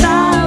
stop.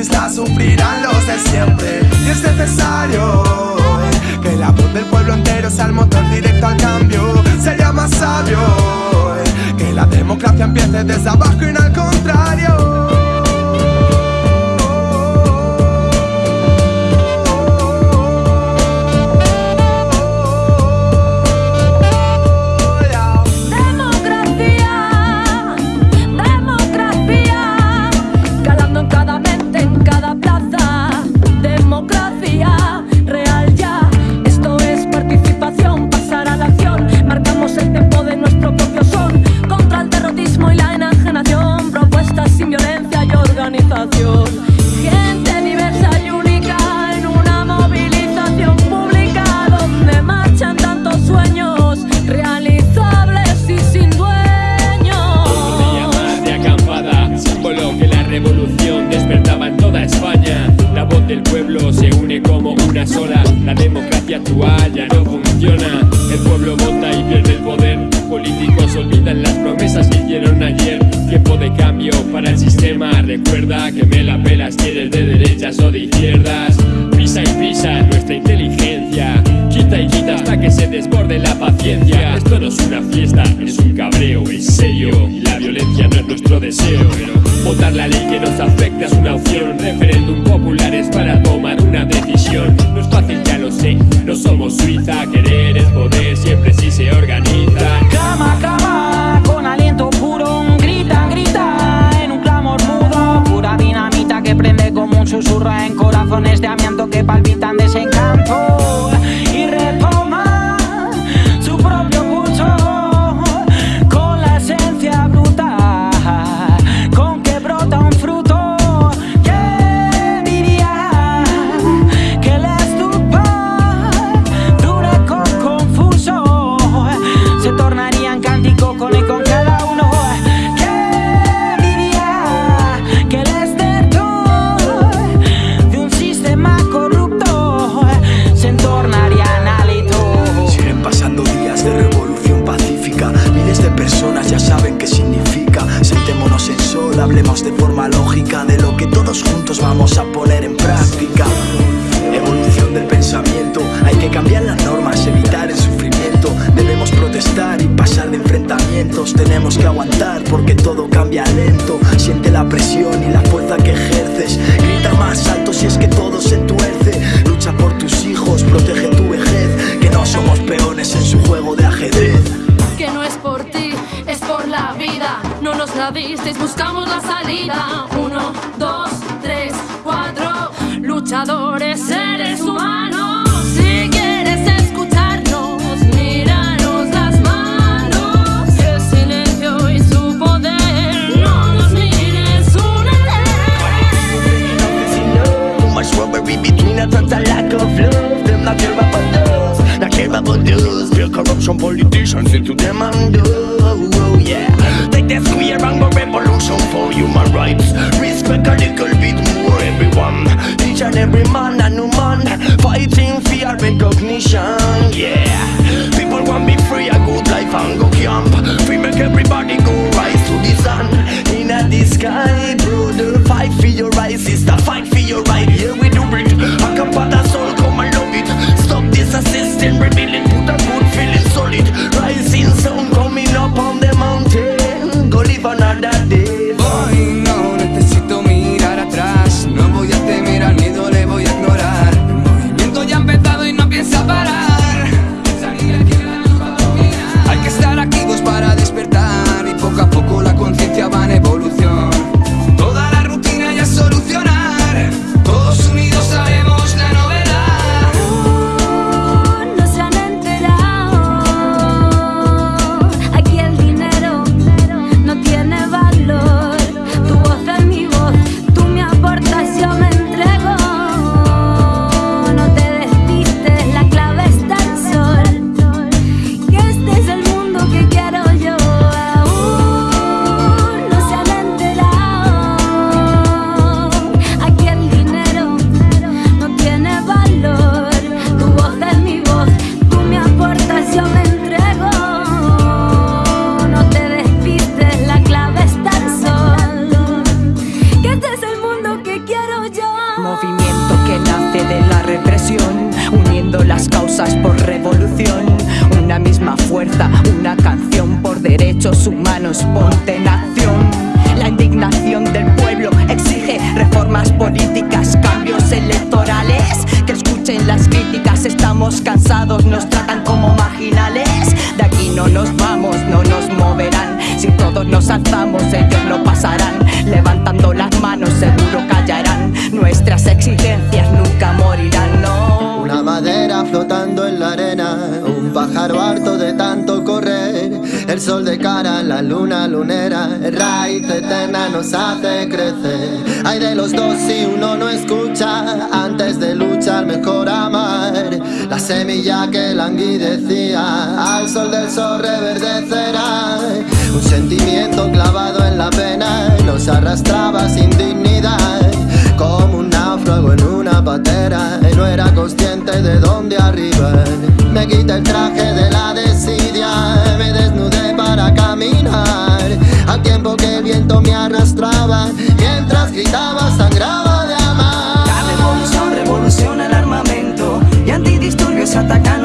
racistas sufrirán los de siempre. Y es necesario que la voz del pueblo entero sea el motor directo al cambio. Sería más sabio que la democracia empiece desde abajo. olvidan las promesas que hicieron ayer. Tiempo de cambio para el sistema. Recuerda que me la pelas si de derechas o de izquierdas. Pisa y pisa nuestra inteligencia. Quita y quita hasta que se desborde la paciencia. Esto no es una fiesta, es un cabreo, es serio. La violencia no es nuestro deseo. Pero votar la ley corazones de amianto que tenemos que aguantar porque todo cambia lento. Siente la presión y la fuerza que ejerces. Grita más alto si es que todo se tuerce. Lucha por tus hijos, protege tu vejez. Que no somos peones en su juego de ajedrez. Que no es por ti, es por la vida. No nos la disteis, buscamos la salida. Uno, dos, tres, cuatro. Luchadores, seres humanos. to them and oh, yeah. Take that square and go revolution for human rights. Respect a little bit more everyone. Each and every man and woman Fighting for recognition. movimiento que nace de la represión Uniendo las causas por revolución. Una misma fuerza, una canción por derechos humanos Ponte en acción. La indignación del pueblo exige reformas políticas Cambios electorales. Que escuchen las críticas Estamos cansados, nos tratan como marginales. De aquí no nos vamos, no nos moverán. Si todos nos alzamos ellos no pasarán. Levantando las manos seguro callarán. Nuestras exigencias nunca morirán, no. Una madera flotando en la arena, un pájaro harto de tanto correr, el sol de cara, la luna lunera, raíz eterna nos hace crecer. Hay de los dos si uno no escucha, antes de luchar mejor amar. La semilla que languidecía, al sol del sol reverdecerá. Un sentimiento clavado en la pena, nos arrastraba sin dignidad, quité el traje de la desidia Me desnudé para caminar. Al tiempo que el viento me arrastraba Mientras gritaba sangraba de amar. La revolución revoluciona el armamento Y antidisturbios atacan